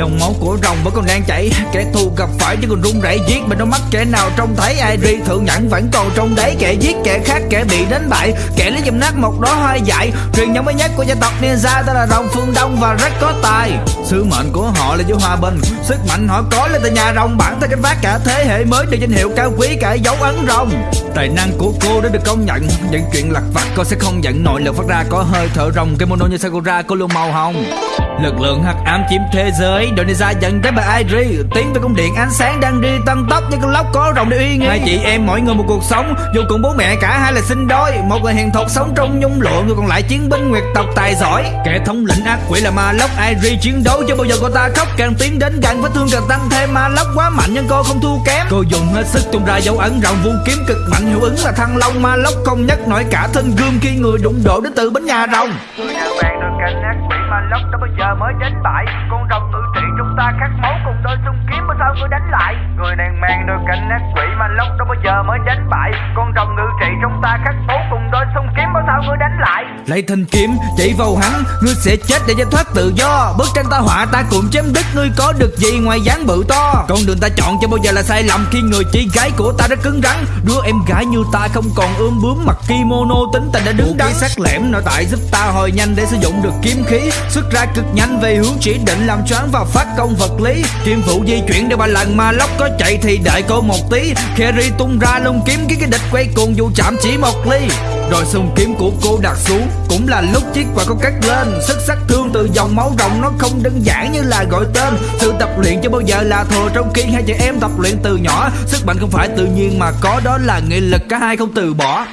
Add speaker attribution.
Speaker 1: dòng máu của rồng vẫn còn đang chảy. Kẻ thù gặp phải chứ còn run rẩy giết mình đôi mắt kẻ nào trông thấy ai đi. Thượng nhẫn vẫn còn trong đấy kẻ giết, kẻ khác, kẻ bị đánh bại. Kẻ lấy dùm nát một đó hoa dại. Truyền thống mới nhất của gia tộc ninja tên là rồng phương đông và rất có tài. Sứ mệnh của họ là giữ hòa bình. Sức mạnh họ có là từ nhà rồng. Bản thân gánh vác cả thế hệ mới được danh hiệu cao quý, cả dấu ấn rồng. Tài năng của cô đã được công nhận. Những chuyện lặt vặt cô sẽ không giận nội lực phát ra có hơi thở rồng. Kimono như sakura cô luôn màu hồng. Lực lượng hắc ám chiếm thế giới. Đội Ninja dẫn tới bà Airi Tiến về cung điện ánh sáng đang đi tăng tốc Như con lóc có rồng để uy nghi Hai chị em mỗi người một cuộc sống Dù cùng bố mẹ cả hai là sinh đôi. Một người hiền thục sống trong nhung lụa Người còn lại chiến binh nguyệt tộc tài giỏi. Kẻ thống lĩnh ác quỷ là ma lóc Airi chiến đấu chưa bao giờ cô ta khóc Càng tiến đến gần vết thương càng tăng thêm. Ma lóc quá mạnh nhưng cô không thua kém. Cô dùng hết sức tung ra dấu ấn rộng vu kiếm cực mạnh Hiệu ứng là thăng long. Ma lóc không nhất nổi cả thân gươm Khi người đụng độ đến từ bến nhà rồng.
Speaker 2: Người nào vàng được cạnh ác quỷ mà lóc đó bao giờ mới đến bại Con rồng ngự trị ta khát máu cùng đôi xung kiếm mà sao người đánh lại? Người nàng mang đôi cánh ác quỷ mà lóc đó bao giờ mới đánh bại. Con rồng ngự trị chúng ta khát máu cùng đôi xung kiếm mà sao người đánh lại?
Speaker 1: Lấy thanh kiếm chỉ vào hắn Ngươi sẽ chết để giải thoát tự do. Bức tranh ta họa ta cùng chém đứt Ngươi có được gì ngoài dáng bự to? Con đường ta chọn cho bao giờ là sai lầm Khi người chị gái của ta rất cứng rắn. Đứa em gái như ta không còn ươm bướm Mặc kimono tính tình đã đứng đắn. sắc lẻm nội tại giúp ta hồi nhanh để sử dụng được kiếm khí. Xuất ra cực nhanh về hướng chỉ định làm choáng và phát công vật lý. Kim phụ di chuyển để ba lần mà lóc có chạy thì đợi cô một tí. Kerry tung ra lông kiếm cái cái địch quay cuồng dù chạm chỉ một ly. Rồi xung kiếm của cô đặt xuống. Cũng là lúc chiếc quả có cắt lên. Sức sát thương từ dòng máu rồng Nó không đơn giản như là gọi tên. Sự tập luyện chưa bao giờ là thừa Trong khi hai chị em tập luyện từ nhỏ. Sức mạnh không phải tự nhiên mà có, Đó là nghị lực. Cả hai không từ bỏ.